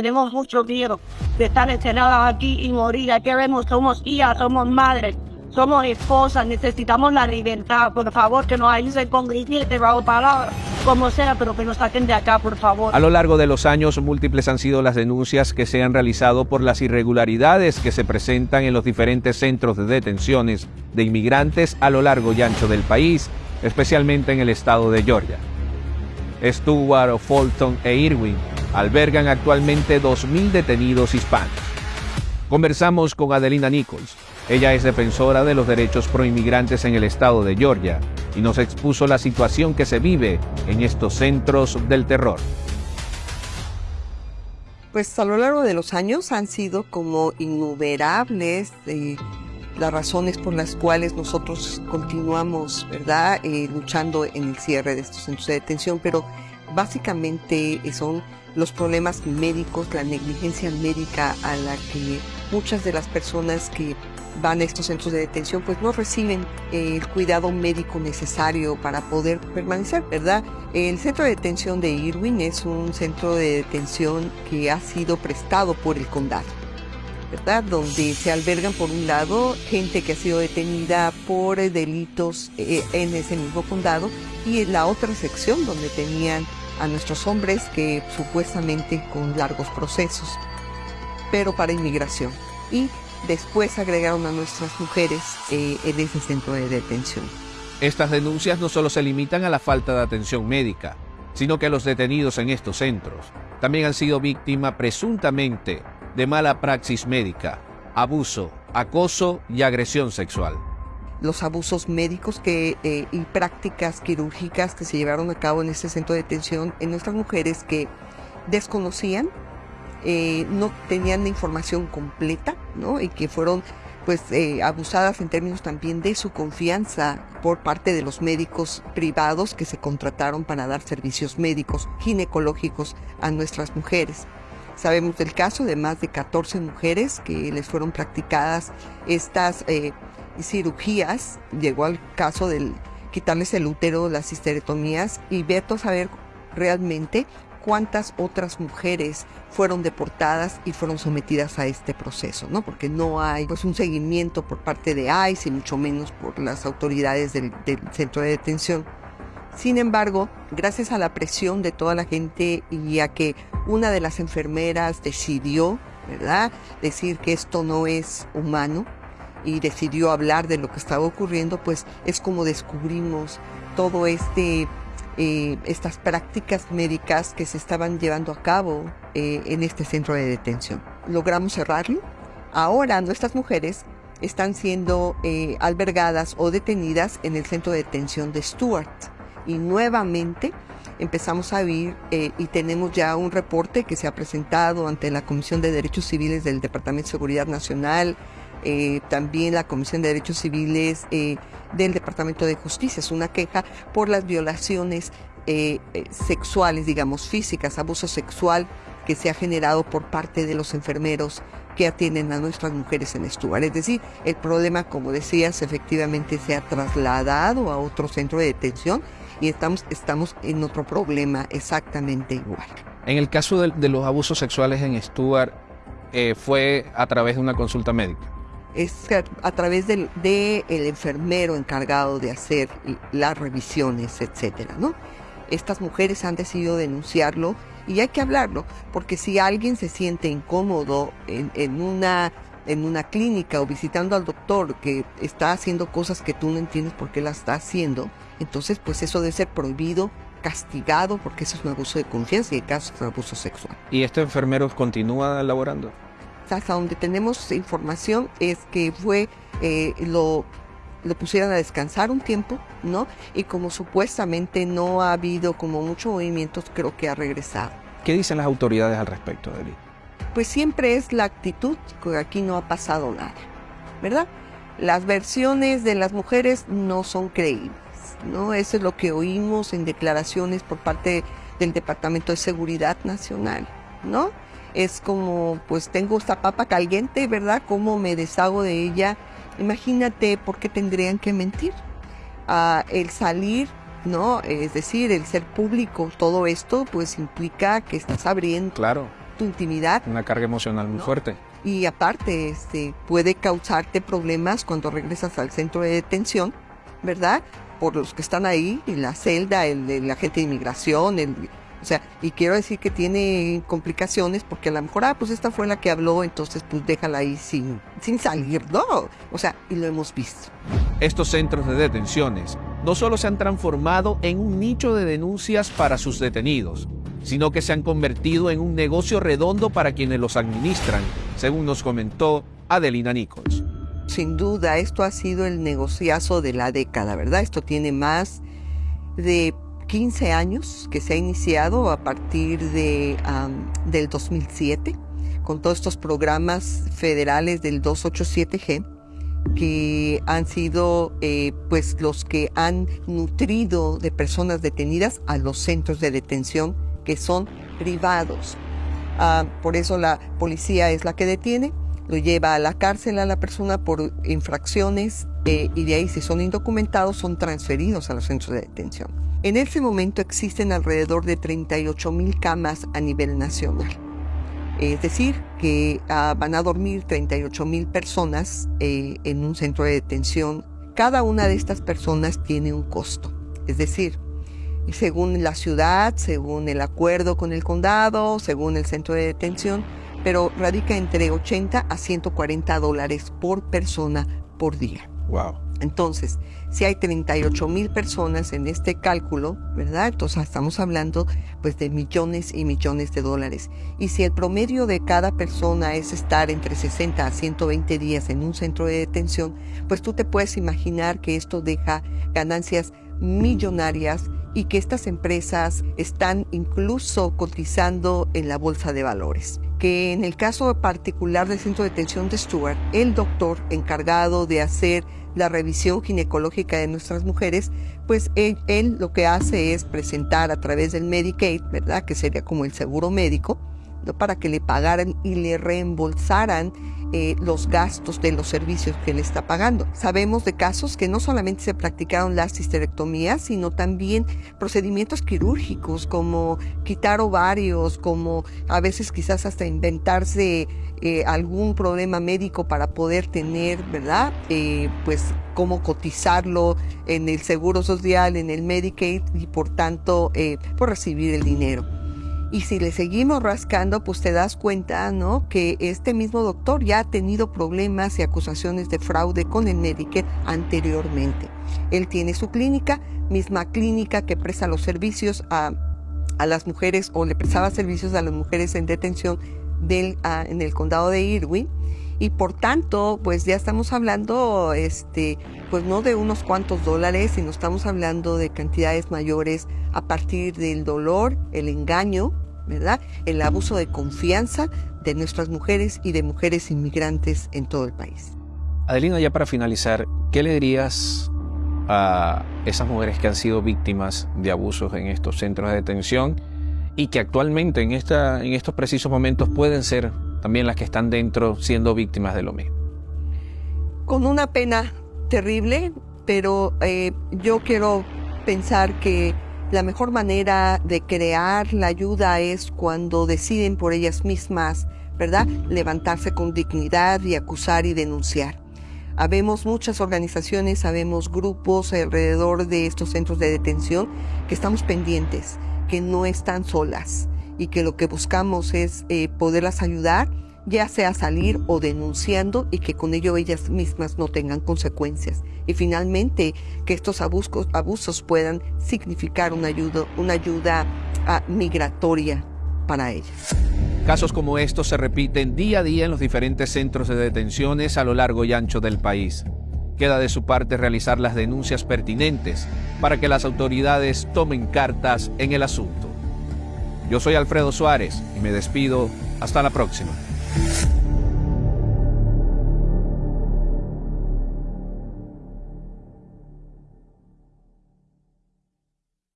Tenemos mucho miedo de estar encerradas aquí y morir. Aquí vemos, somos hijas, somos madres, somos esposas, necesitamos la libertad. Por favor, que nos ayuden con grilletes, bajo palabras, como sea, pero que nos saquen de acá, por favor. A lo largo de los años, múltiples han sido las denuncias que se han realizado por las irregularidades que se presentan en los diferentes centros de detenciones de inmigrantes a lo largo y ancho del país, especialmente en el estado de Georgia. Stewart, Fulton e Irwin albergan actualmente 2.000 detenidos hispanos. Conversamos con Adelina Nichols. Ella es defensora de los derechos proinmigrantes en el estado de Georgia y nos expuso la situación que se vive en estos centros del terror. Pues a lo largo de los años han sido como innumerables eh, las razones por las cuales nosotros continuamos, ¿verdad?, eh, luchando en el cierre de estos centros de detención, pero básicamente son los problemas médicos, la negligencia médica a la que muchas de las personas que van a estos centros de detención pues no reciben el cuidado médico necesario para poder permanecer, ¿verdad? El centro de detención de Irwin es un centro de detención que ha sido prestado por el condado. ¿verdad? Donde se albergan por un lado gente que ha sido detenida por delitos eh, en ese mismo condado y en la otra sección donde tenían a nuestros hombres que supuestamente con largos procesos, pero para inmigración. Y después agregaron a nuestras mujeres eh, en ese centro de detención. Estas denuncias no solo se limitan a la falta de atención médica, sino que los detenidos en estos centros también han sido víctimas presuntamente de mala praxis médica, abuso, acoso y agresión sexual los abusos médicos que, eh, y prácticas quirúrgicas que se llevaron a cabo en este centro de detención en nuestras mujeres que desconocían, eh, no tenían la información completa, ¿no? Y que fueron pues eh, abusadas en términos también de su confianza por parte de los médicos privados que se contrataron para dar servicios médicos ginecológicos a nuestras mujeres. Sabemos del caso de más de 14 mujeres que les fueron practicadas estas cirugías, llegó al caso del quitarles el útero, las histerectomías y veto saber realmente cuántas otras mujeres fueron deportadas y fueron sometidas a este proceso, ¿no? Porque no hay pues un seguimiento por parte de ICE y mucho menos por las autoridades del, del centro de detención. Sin embargo, gracias a la presión de toda la gente y a que una de las enfermeras decidió, ¿verdad?, decir que esto no es humano, y decidió hablar de lo que estaba ocurriendo, pues es como descubrimos todo este eh, estas prácticas médicas que se estaban llevando a cabo eh, en este centro de detención. Logramos cerrarlo. Ahora nuestras mujeres están siendo eh, albergadas o detenidas en el centro de detención de Stuart. Y nuevamente empezamos a ver y tenemos ya un reporte que se ha presentado ante la Comisión de Derechos Civiles del Departamento de Seguridad Nacional, eh, también la Comisión de Derechos Civiles eh, del Departamento de Justicia. Es una queja por las violaciones eh, sexuales, digamos, físicas, abuso sexual que se ha generado por parte de los enfermeros que atienden a nuestras mujeres en Stuart. Es decir, el problema, como decías, efectivamente se ha trasladado a otro centro de detención y estamos, estamos en otro problema exactamente igual. En el caso de, los abusos sexuales en Stuart, fue a través de una consulta médica es a través del de el enfermero encargado de hacer las revisiones, etcétera, ¿no? Estas mujeres han decidido denunciarlo y hay que hablarlo, porque si alguien se siente incómodo en, en, una en una clínica o visitando al doctor que está haciendo cosas que tú no entiendes por qué las está haciendo, entonces pues eso debe ser prohibido, castigado, porque eso es un abuso de confianza y el caso es un abuso sexual. ¿Y este enfermero continúa laborando? Hasta donde tenemos información es que fue, eh, lo, lo pusieron a descansar un tiempo, ¿no? Y como supuestamente no ha habido como mucho movimiento, creo que ha regresado. ¿Qué dicen las autoridades al respecto, Eli? Pues siempre es la actitud, que aquí no ha pasado nada, ¿verdad? Las versiones de las mujeres no son creíbles, ¿no? Eso es lo que oímos en declaraciones por parte del Departamento de Seguridad Nacional, ¿no? Es como, pues tengo esta papa caliente, ¿verdad? ¿Cómo me deshago de ella? Imagínate por qué tendrían que mentir. Ah, el salir, ¿no? Es decir, el ser público, todo esto, pues implica que estás abriendo claro. tu intimidad. Una carga emocional muy ¿No? fuerte. Y aparte, este, puede causarte problemas cuando regresas al centro de detención, ¿verdad? Por los que están ahí, en la celda, el, el agente de inmigración, el, o sea, y quiero decir que tiene complicaciones porque a lo mejor, ah, pues esta fue la que habló, entonces pues déjala ahí sin, sin salir, ¿no? O sea, y lo hemos visto. Estos centros de detenciones no solo se han transformado en un nicho de denuncias para sus detenidos, sino que se han convertido en un negocio redondo para quienes los administran, según nos comentó Adelina Nichols. Sin duda, esto ha sido el negociazo de la década, ¿verdad? Esto tiene más de 15 años que se ha iniciado a partir de, del 2007 con todos estos programas federales del 287G que han sido eh, pues los que han nutrido de personas detenidas a los centros de detención que son privados. Ah, por eso la policía es la que detiene, lo lleva a la cárcel a la persona por infracciones eh, y de ahí si son indocumentados son transferidos a los centros de detención. En este momento existen alrededor de 38 mil camas a nivel nacional. Es decir, que ah, van a dormir 38 mil personas eh, en un centro de detención. Cada una de estas personas tiene un costo. Es decir, según la ciudad, según el acuerdo con el condado, según el centro de detención, pero radica entre 80 a 140 dólares por persona por día. Wow. Entonces, si hay 38 mil personas en este cálculo, ¿verdad? Entonces estamos hablando pues de millones y millones de dólares. Y si el promedio de cada persona es estar entre 60 a 120 días en un centro de detención, pues tú te puedes imaginar que esto deja ganancias millonarias y que estas empresas están incluso cotizando en la bolsa de valores. Que en el caso particular del centro de detención de Stuart, el doctor encargado de hacer la revisión ginecológica de nuestras mujeres, pues él, él, lo que hace es presentar a través del Medicaid, ¿verdad? Que sería como el seguro médico. Para que le pagaran y le reembolsaran eh, los gastos de los servicios que le está pagando. Sabemos de casos que no solamente se practicaron las histerectomías, sino también procedimientos quirúrgicos como quitar ovarios, como a veces quizás hasta inventarse eh, algún problema médico para poder tener, ¿verdad? Eh, pues cómo cotizarlo en el Seguro Social, en el Medicaid y por tanto por recibir el dinero. Y si le seguimos rascando, pues te das cuenta, ¿no? Que este mismo doctor ya ha tenido problemas y acusaciones de fraude con el Medicare anteriormente. Él tiene su clínica, misma clínica que presta los servicios a, a las mujeres o le prestaba servicios a las mujeres en detención del, uh, en el condado de Irwin y por tanto pues ya estamos hablando este pues no de unos cuantos dólares sino estamos hablando de cantidades mayores a partir del dolor el engaño verdad el abuso de confianza de nuestras mujeres y de mujeres inmigrantes en todo el país Adelina ya para finalizar qué le dirías a esas mujeres que han sido víctimas de abusos en estos centros de detención y que actualmente en, esta, en estos precisos momentos pueden ser también las que están dentro siendo víctimas de lo mismo. Con una pena terrible, pero eh, yo quiero pensar que la mejor manera de crear la ayuda es cuando deciden por ellas mismas, ¿verdad? Levantarse con dignidad y acusar y denunciar. Habemos muchas organizaciones, habemos grupos alrededor de estos centros de detención que estamos pendientes que no están solas y que lo que buscamos es eh, poderlas ayudar, ya sea salir o denunciando y que con ello ellas mismas no tengan consecuencias. Y finalmente que estos abusos, abusos puedan significar una ayuda, una ayuda uh, migratoria para ellas. Casos como estos se repiten día a día en los diferentes centros de detenciones a lo largo y ancho del país. Queda de su parte realizar las denuncias pertinentes para que las autoridades tomen cartas en el asunto. Yo soy Alfredo Suárez y me despido. Hasta la próxima. Thank you.